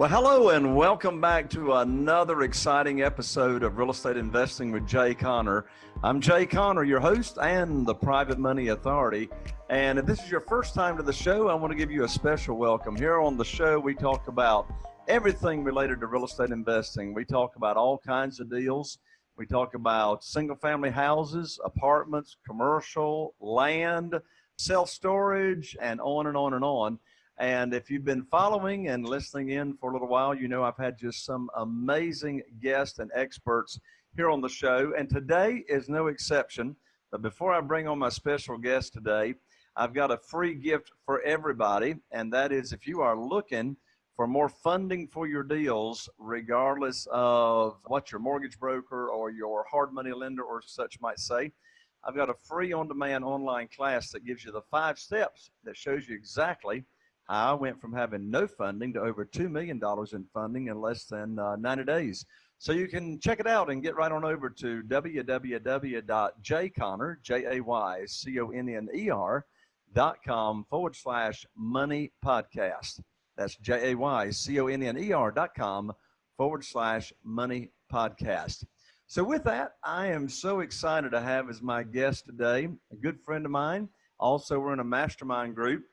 Well, hello and welcome back to another exciting episode of Real Estate Investing with Jay Conner. I'm Jay Conner, your host and the Private Money Authority. And if this is your first time to the show, I want to give you a special welcome. Here on the show, we talk about everything related to real estate investing. We talk about all kinds of deals. We talk about single family houses, apartments, commercial, land, self storage, and on and on and on. And if you've been following and listening in for a little while, you know I've had just some amazing guests and experts here on the show. And today is no exception. But before I bring on my special guest today, I've got a free gift for everybody. And that is if you are looking for more funding for your deals, regardless of what your mortgage broker or your hard money lender or such might say, I've got a free on demand online class that gives you the five steps that shows you exactly I went from having no funding to over $2 million in funding in less than uh, 90 days. So you can check it out and get right on over to www.jayconner, J-A-Y-C-O-N-N-E-R dot com forward slash money podcast. That's J-A-Y-C-O-N-N-E-R dot com forward slash money podcast. So with that, I am so excited to have as my guest today, a good friend of mine. Also, we're in a mastermind group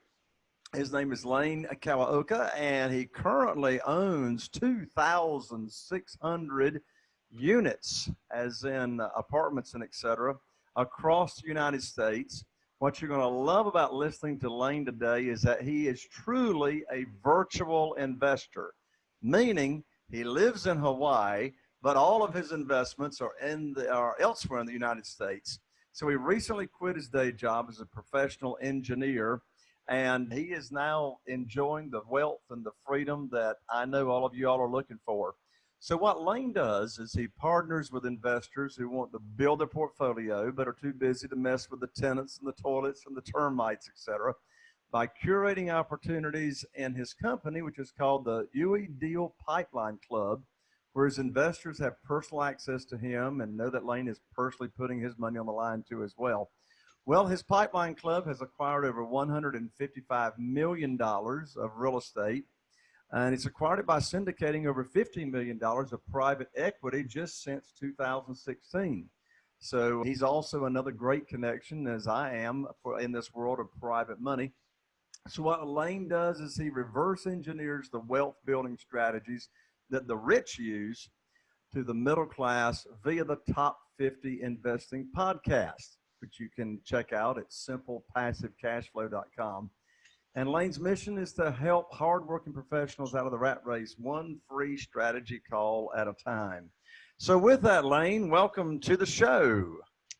his name is Lane Kawaoka, and he currently owns 2,600 units, as in apartments and etc., across the United States. What you're going to love about listening to Lane today is that he is truly a virtual investor, meaning he lives in Hawaii, but all of his investments are in the, are elsewhere in the United States. So he recently quit his day job as a professional engineer and he is now enjoying the wealth and the freedom that I know all of you all are looking for. So what Lane does is he partners with investors who want to build their portfolio but are too busy to mess with the tenants and the toilets and the termites, etc., by curating opportunities in his company, which is called the Hui Deal Pipeline Club, where his investors have personal access to him and know that Lane is personally putting his money on the line too as well. Well, his pipeline club has acquired over $155 million of real estate, and it's acquired it by syndicating over $15 million of private equity just since 2016. So he's also another great connection, as I am, for, in this world of private money. So what Lane does is he reverse engineers the wealth building strategies that the rich use to the middle class via the top 50 investing podcast which you can check out at simplepassivecashflow.com. And Lane's mission is to help hardworking professionals out of the rat race, one free strategy call at a time. So, with that, Lane, welcome to the show.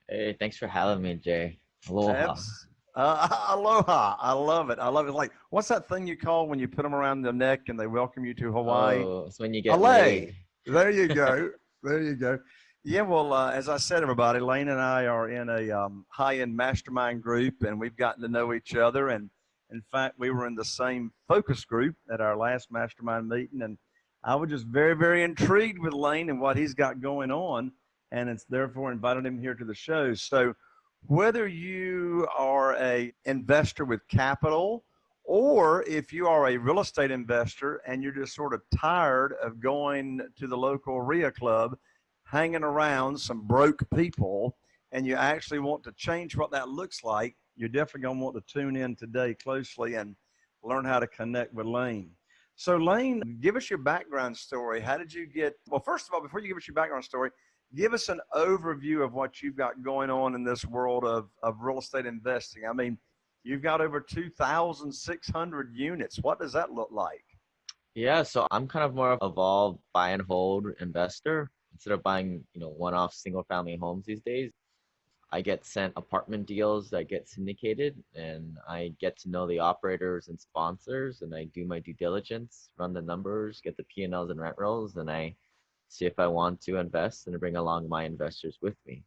Hey, thanks for having me, Jay. Aloha. Uh, aloha. I love it. I love it. Like, what's that thing you call when you put them around the neck and they welcome you to Hawaii? Oh, it's when you get laid. There you go. there you go. Yeah, well, uh, as I said, everybody, Lane and I are in a um, high-end mastermind group, and we've gotten to know each other. And in fact, we were in the same focus group at our last mastermind meeting, and I was just very, very intrigued with Lane and what he's got going on, and it's therefore invited him here to the show. So, whether you are a investor with capital, or if you are a real estate investor and you're just sort of tired of going to the local REIA club hanging around some broke people and you actually want to change what that looks like, you're definitely going to want to tune in today closely and learn how to connect with Lane. So, Lane, give us your background story. How did you get? Well, first of all, before you give us your background story, give us an overview of what you've got going on in this world of, of real estate investing. I mean, you've got over 2,600 units. What does that look like? Yeah, so I'm kind of more of evolved buy and hold investor instead of buying you know one-off single-family homes these days i get sent apartment deals that get syndicated and i get to know the operators and sponsors and i do my due diligence run the numbers get the p&l's and rent rolls and i see if i want to invest and bring along my investors with me.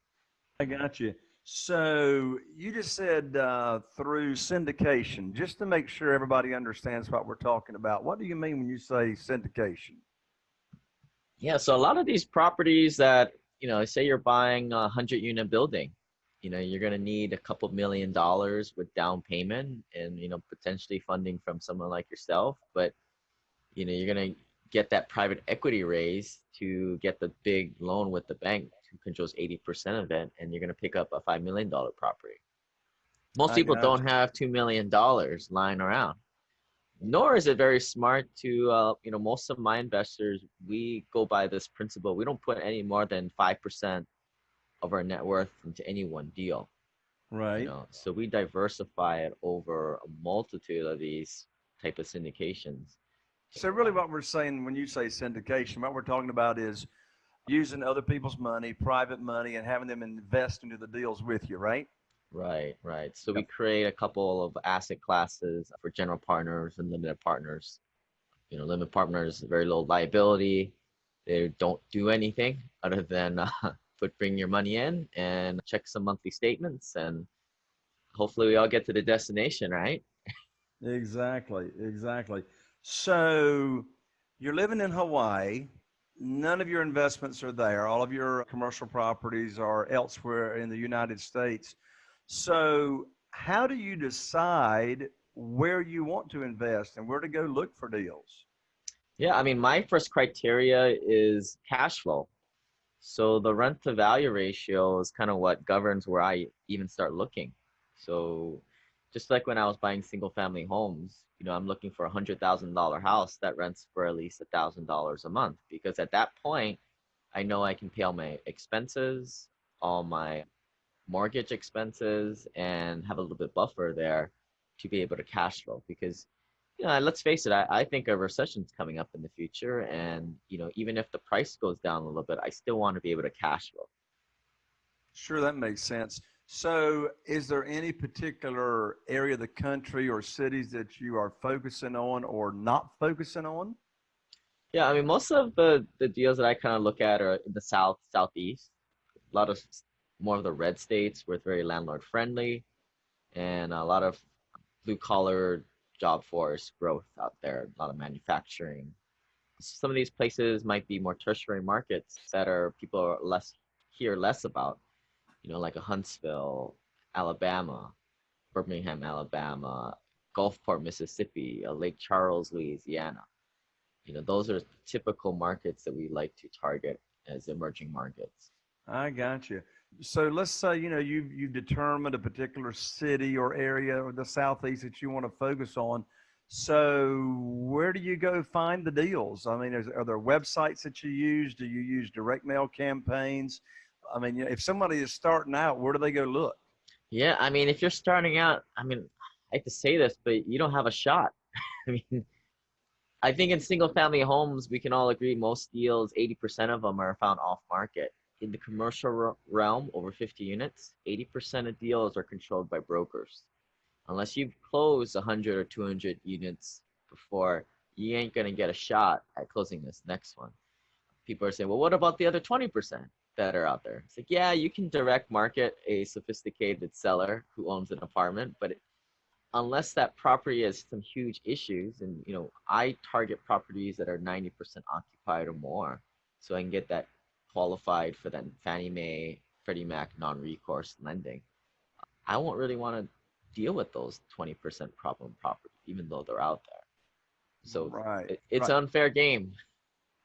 I got you. So you just said uh, through syndication just to make sure everybody understands what we're talking about what do you mean when you say syndication yeah, so a lot of these properties that, you know, say you're buying a 100 unit building, you know, you're going to need a couple million dollars with down payment and, you know, potentially funding from someone like yourself. But, you know, you're going to get that private equity raise to get the big loan with the bank who controls 80% of it and you're going to pick up a $5 million property most I people don't have $2 million lying around nor is it very smart to uh, you know most of my investors we go by this principle we don't put any more than 5% of our net worth into any one deal Right. you know so we diversify it over a multitude of these type of syndications So really what we're saying when you say syndication, what we're talking about is using other people's money, private money, and having them invest into the deals with you, right? Right right so we create a couple of asset classes for general partners and limited partners you know limited partners very low liability they don't do anything other than uh, put bring your money in and check some monthly statements and hopefully we all get to the destination right Exactly, exactly. So you're living in Hawaii. None of your investments are there. All of your commercial properties are elsewhere in the United States. So how do you decide where you want to invest and where to go look for deals? Yeah, I mean, my first criteria is cash flow. So the rent to value ratio is kind of what governs where I even start looking. So just like when I was buying single family homes, you know, I'm looking for a hundred thousand dollar house that rents for at least a thousand dollars a month because at that point, I know I can pay all my expenses, all my mortgage expenses, and have a little bit buffer there to be able to cash flow because you know, let's face it, I, I think a recession's coming up in the future. And, you know, even if the price goes down a little bit, I still want to be able to cash flow. Sure, that makes sense. So, is there any particular area of the country or cities that you are focusing on or not focusing on? Yeah, I mean, most of the, the deals that I kind of look at are in the South, Southeast. A lot of more of the red states where it's very landlord friendly and a lot of blue collar job force growth out there, a lot of manufacturing. Some of these places might be more tertiary markets that are people are less hear less about, you know, like a Huntsville, Alabama, Birmingham, Alabama, Gulfport, Mississippi, Lake Charles, Louisiana. You know, those are typical markets that we like to target as emerging markets. I got you. So let's say you know you've you've determined a particular city or area or the southeast that you want to focus on. So where do you go find the deals? I mean, is, are there websites that you use? Do you use direct mail campaigns? I mean, if somebody is starting out, where do they go look? Yeah, I mean, if you're starting out, I mean, I hate to say this, but you don't have a shot. I mean, I think in single family homes, we can all agree most deals, 80% of them are found off market. In the commercial realm, over 50 units, 80% of deals are controlled by brokers. Unless you close 100 or 200 units before, you ain't gonna get a shot at closing this next one. People are saying, well, what about the other 20% that are out there? It's like, yeah, you can direct market a sophisticated seller who owns an apartment, but it, unless that property has some huge issues, and you know, I target properties that are 90% occupied or more, so I can get that qualified for that Fannie Mae, Freddie Mac non-recourse lending. I won't really want to deal with those 20% problem properties, even though they're out there. So right, it, it's right. an unfair game.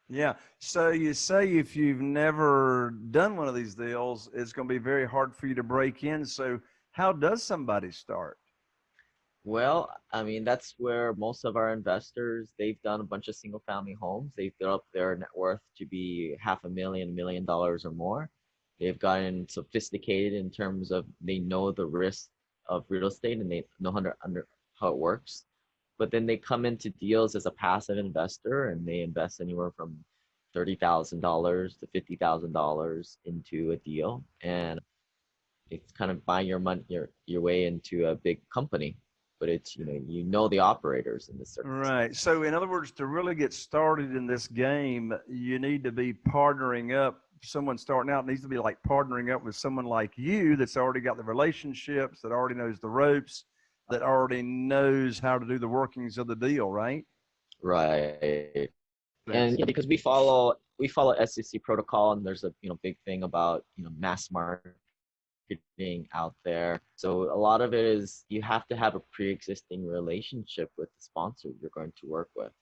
Yeah. So you say if you've never done one of these deals, it's going to be very hard for you to break in. So how does somebody start? Well, I mean, that's where most of our investors, they've done a bunch of single family homes. They've built up their net worth to be half a million, million dollars or more. They've gotten sophisticated in terms of they know the risk of real estate and they know how, under, how it works. But then they come into deals as a passive investor and they invest anywhere from $30,000 to $50,000 into a deal. And it's kind of buying your money, your, your way into a big company but it's you know you know the operators in this. Right. So in other words, to really get started in this game, you need to be partnering up. Someone starting out needs to be like partnering up with someone like you that's already got the relationships, that already knows the ropes, that already knows how to do the workings of the deal, right? Right. And yeah, because we follow we follow SEC protocol, and there's a you know big thing about you know mass market marketing out there. So a lot of it is you have to have a pre-existing relationship with the sponsor you're going to work with.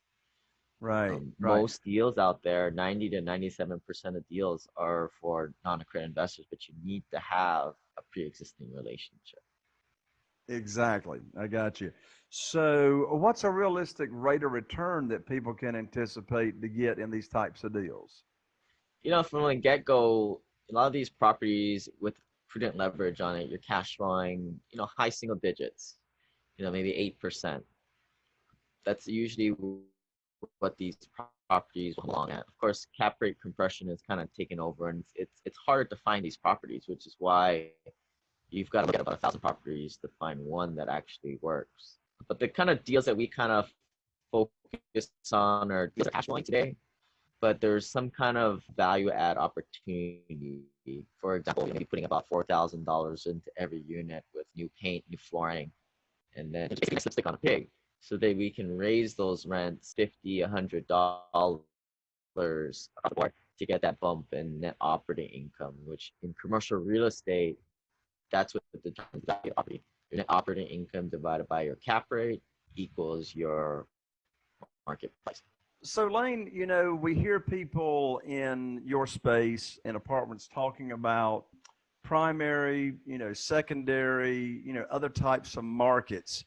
Right. Um, right. Most deals out there, 90 to 97% of deals are for non-accredited investors, but you need to have a pre-existing relationship. Exactly. I got you. So, what's a realistic rate of return that people can anticipate to get in these types of deals? You know, from the get-go, a lot of these properties with prudent leverage on it, you're cash flowing, you know, high single digits, you know, maybe 8%. That's usually what these properties belong at. Of course, cap rate compression is kind of taken over, and it's it's harder to find these properties, which is why you've got to at about a thousand properties to find one that actually works. But the kind of deals that we kind of focus on are deals that are cash flowing today, but there's some kind of value add opportunity. For example, maybe putting about four thousand dollars into every unit with new paint, new flooring, and then just lipstick on a pig. So that we can raise those rents 50 100 dollars to get that bump in net operating income which in commercial real estate that's what determines value net operating income divided by your cap rate equals your market price So, Lane, you know, we hear people in your space in apartments talking about primary, you know, secondary, you know, other types of markets.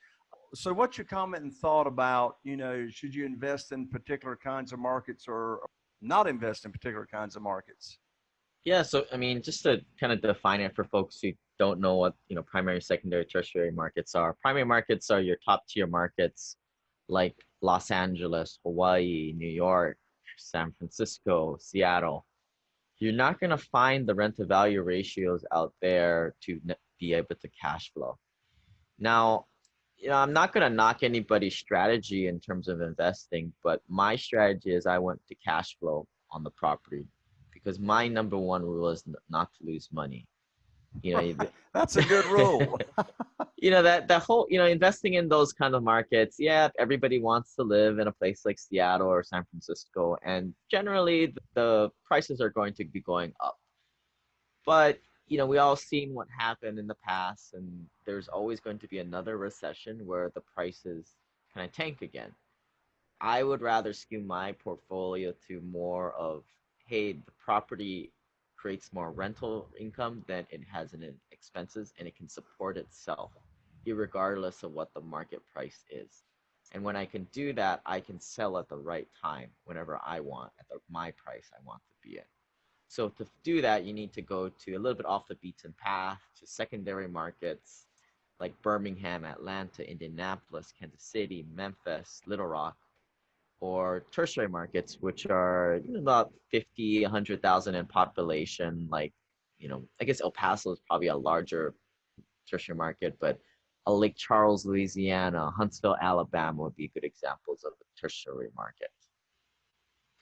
So what's your comment and thought about you know should you invest in particular kinds of markets or not invest in particular kinds of markets? Yeah so i mean just to kind of define it for folks who don't know what you know primary secondary tertiary markets are primary markets are your top tier markets like los angeles hawaii new york san francisco seattle you're not going to find the rent to value ratios out there to be able to cash flow now you know, I'm not going to knock anybody's strategy in terms of investing, but my strategy is I went to cash flow on the property because my number one rule is not to lose money. You know, that's a good rule. you know that that whole you know investing in those kind of markets. Yeah, everybody wants to live in a place like Seattle or San Francisco, and generally the prices are going to be going up. But you know, we all seen what happened in the past, and there's always going to be another recession where the prices kind of tank again. I would rather skew my portfolio to more of, hey, the property creates more rental income than it has in expenses, and it can support itself, regardless of what the market price is. And when I can do that, I can sell at the right time whenever I want at the, my price I want to be at. So to do that, you need to go to a little bit off the beaten path to secondary markets like Birmingham, Atlanta, Indianapolis, Kansas City, Memphis, Little Rock, or tertiary markets, which are about 50, 100,000 in population. Like, you know, I guess El Paso is probably a larger tertiary market, but a Lake Charles, Louisiana, Huntsville, Alabama would be good examples of a tertiary market.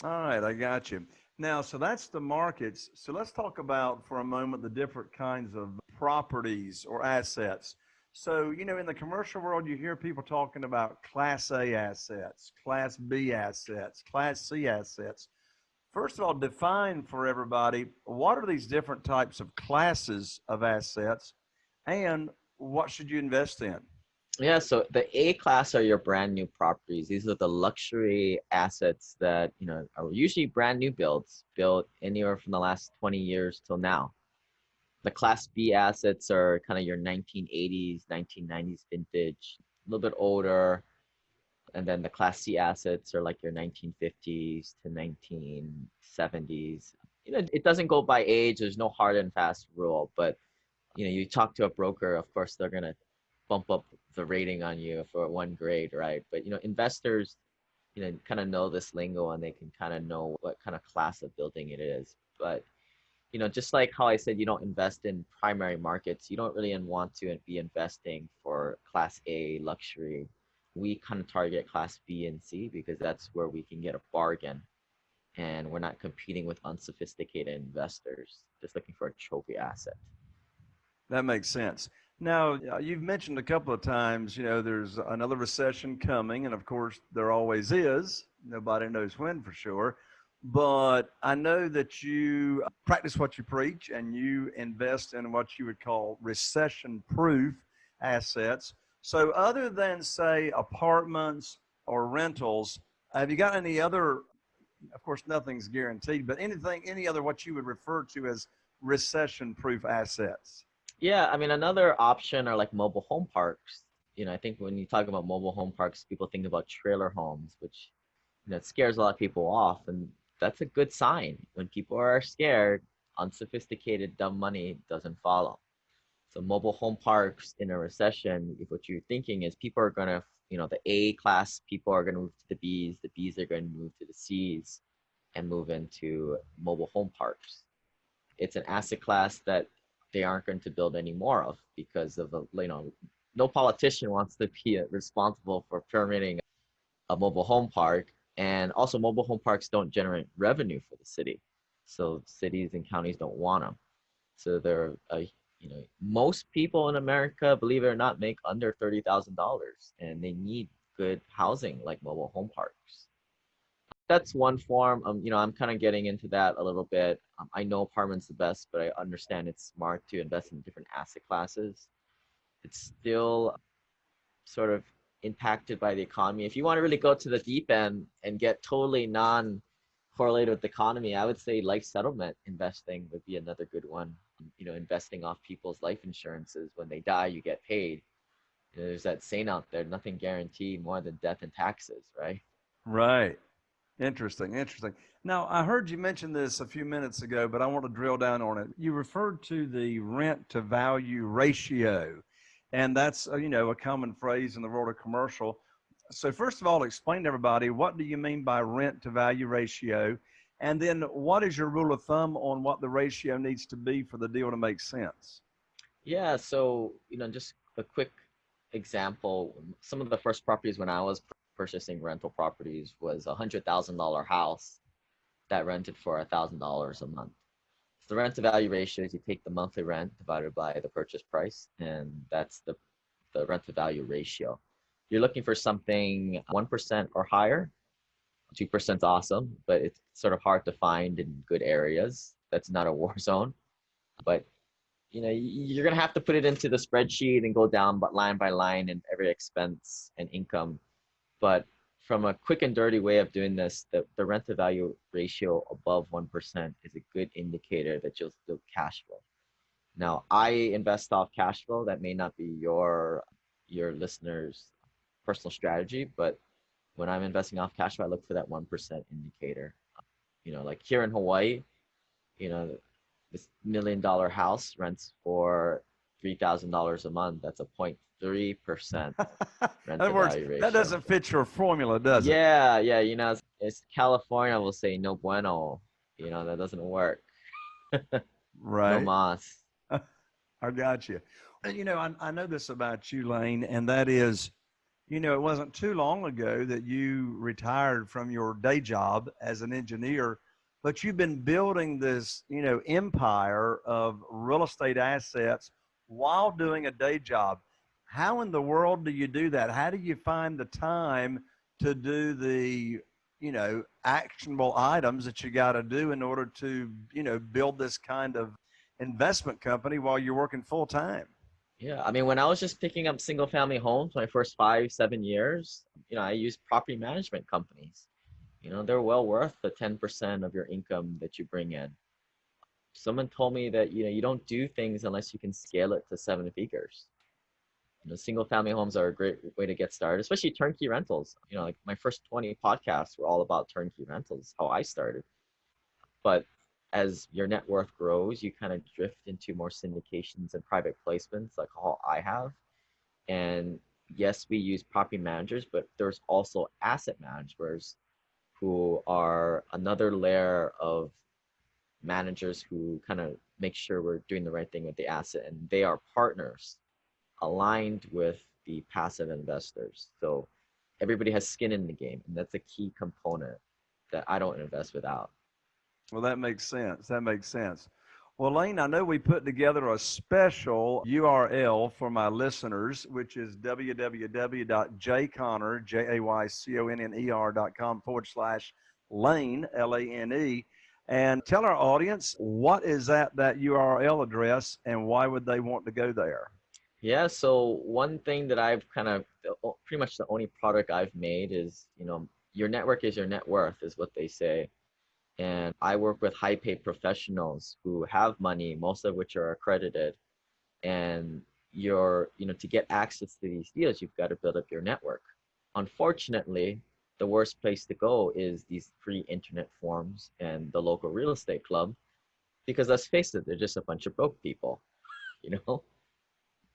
All right, I got you. Now, so that's the markets. So let's talk about for a moment the different kinds of properties or assets. So, you know, in the commercial world, you hear people talking about Class A assets, Class B assets, Class C assets. First of all, define for everybody what are these different types of classes of assets and what should you invest in? Yeah, so the A class are your brand new properties. These are the luxury assets that, you know, are usually brand new builds, built anywhere from the last 20 years till now. The class B assets are kind of your 1980s, 1990s vintage, a little bit older. And then the class C assets are like your 1950s to 1970s. You know, it doesn't go by age. There's no hard and fast rule, but you know, you talk to a broker, of course, they're going to bump up the rating on you for one grade, right? But you know, investors, you know, kind of know this lingo and they can kind of know what kind of class of building it is. But you know, just like how I said, you don't invest in primary markets. You don't really want to be investing for class A luxury. We kind of target class B and C because that's where we can get a bargain and we're not competing with unsophisticated investors just looking for a trophy asset. That makes sense. Now, you've mentioned a couple of times, you know, there's another recession coming, and of course, there always is. Nobody knows when for sure. But I know that you uh, practice what you preach and you invest in what you would call recession proof assets. So, other than, say, apartments or rentals, Have you got any other? Of course, nothing's guaranteed, but anything, any other what you would refer to as recession-proof assets? Yeah, I mean, another option are like mobile home parks. You know, I think when you talk about mobile home parks, people think about trailer homes, which you know, it scares a lot of people off, and that's a good sign. When people are scared, unsophisticated, dumb money doesn't follow. So mobile home parks in a recession, if what you're thinking is people are gonna, you know, the A class people are gonna move to the Bs, the Bs are gonna move to the Cs, and move into mobile home parks. It's an asset class that they aren't going to build any more of because of the, you know, no politician wants to be responsible for permitting a mobile home park. And also mobile home parks don't generate revenue for the city. So cities and counties don't want them. So they're, you know, most people in America, believe it or not, make under $30,000 and they need good housing like mobile home parks. That's one form. Um, you know, I'm kind of getting into that a little bit. Um, I know apartments the best, but I understand it's smart to invest in different asset classes. It's still sort of impacted by the economy. If you want to really go to the deep end and get totally non correlated with the economy, I would say life settlement investing would be another good one. You know, investing off people's life insurances. When they die, you get paid. You know, there's that saying out there, nothing guaranteed more than death and taxes, right? Right. Interesting. Interesting. Now, I heard you mention this a few minutes ago, but I want to drill down on it. You referred to the rent to value ratio, and that's, uh, you know, a common phrase in the world of commercial. So first of all, explain to everybody, what do you mean by rent to value ratio? And then what is your rule of thumb on what the ratio needs to be for the deal to make sense? Yeah, so, you know, just a quick example, some of the first properties when I was purchasing rental properties was a hundred thousand dollar house that rented for a thousand dollars a month. So the rent to value ratio is you take the monthly rent divided by the purchase price, and that's the the rent to value ratio. You're looking for something one percent or higher. Two percent is awesome, but it's sort of hard to find in good areas. That's not a war zone, but you know you're gonna have to put it into the spreadsheet and go down but line by line and every expense and income but from a quick and dirty way of doing this, the, the rent to value ratio above 1% is a good indicator that you'll still cash flow. Now, I invest off cash flow. That may not be your your listeners' personal strategy, but when I'm investing off cash flow, I look for that 1% indicator. You know, like here in Hawaii, you know, this million dollar house rents for $3,000 a month. That's a point three percent rent that, works, that doesn't fit your formula, does yeah, it? Yeah, yeah. You know, it's, it's, California will say no bueno. You know, that doesn't work. right. No mas. I got you. Uh, you know, I, I know this about you, Lane, and that is, you know, it wasn't too long ago that you retired from your day job as an engineer, but you've been building this, you know, empire of real estate assets while doing a day job how in the world do you do that? How do you find the time to do the, you know, actionable items that you got to do in order to, you know, build this kind of investment company while you're working full time? Yeah, I mean, when I was just picking up single family homes, my first five, seven years, you know, I used property management companies. You know, they're well worth the 10% of your income that you bring in. Someone told me that, you know, you don't do things unless you can scale it to seven figures you know, single family homes are a great way to get started, especially turnkey rentals. You know, like my first 20 podcasts were all about turnkey rentals, how I started. But as your net worth grows, you kind of drift into more syndications and private placements like how I have. And yes, we use property managers, but there's also asset managers who are another layer of managers who kind of make sure we're doing the right thing with the asset and they are partners aligned with the passive investors. So everybody has skin in the game, and that's a key component that I don't invest without. Well, that makes sense. That makes sense. Well, Lane, I know we put together a special URL for my listeners, which is www.jayconner, J-A-Y-C-O-N-N-E-R.com forward slash Lane, L-A-N-E. And tell our audience, what is that, that URL address and why would they want to go there? Yeah, so one thing that I've kind of pretty much the only product I've made is, you know, your network is your net worth, is what they say. And I work with high paid professionals who have money, most of which are accredited. And you're, you know, to get access to these deals, you've got to build up your network. Unfortunately, the worst place to go is these free internet forums and the local real estate club because let's face it they're just a bunch of broke people you know?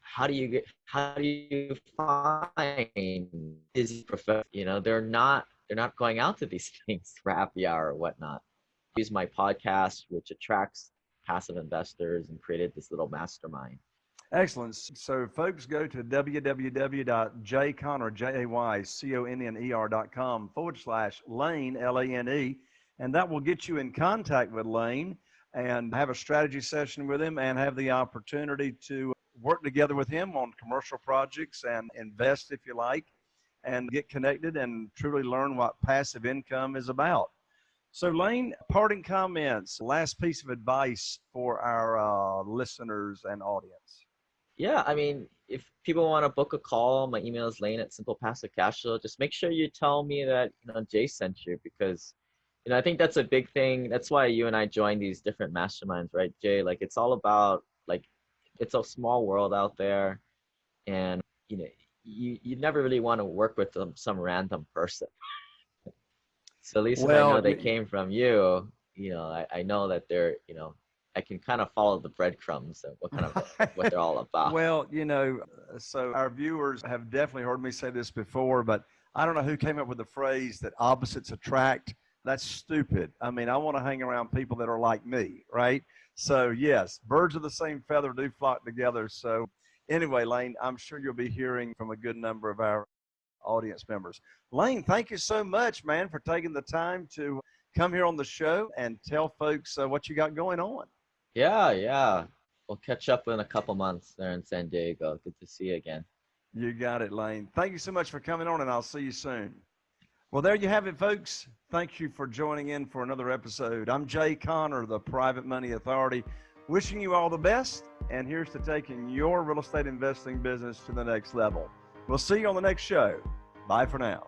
How do you get how do you find busy professionals you know they're not they're not going out to these things for happy hour or whatnot. Use my podcast which attracts passive investors and created this little mastermind Excellent. So, folks, go to www.jayconner.com forward slash Lane, L A N E, and that will get you in contact with Lane and have a strategy session with him and have the opportunity to work together with him on commercial projects and invest if you like and get connected and truly learn what passive income is about. So, Lane, parting comments, last piece of advice for our uh, listeners and audience yeah, I mean, if people want to book a call, my email is lane at Simple Passive Cash Flow. Just make sure you tell me that you know Jay sent you because you know I think that's a big thing. That's why you and I joined these different masterminds, right, Jay? Like it's all about like it's a small world out there, and you know you you never really want to work with some some random person. so at least well, I know they came from you, you know I, I know that they're you know I can kind of follow the breadcrumbs of what kind of what they're all about. Well, you know, so our viewers have definitely heard me say this before, but I don't know who came up with the phrase that opposites attract. That's stupid. I mean, I want to hang around people that are like me, right? So yes, birds of the same feather do flock together. So anyway, Lane, I'm sure you'll be hearing from a good number of our audience members. Lane, thank you so much, man, for taking the time to come here on the show and tell folks uh, what you got going on. Yeah, yeah. We'll catch up in a couple months there in San Diego. Good to see you again. You got it, Lane. Thank you so much for coming on, and I'll see you soon. Well, there you have it, folks. Thank you for joining in for another episode. I'm Jay Conner, the Private Money Authority, wishing you all the best. And here's to taking your real estate investing business to the next level. We'll see you on the next show. Bye for now.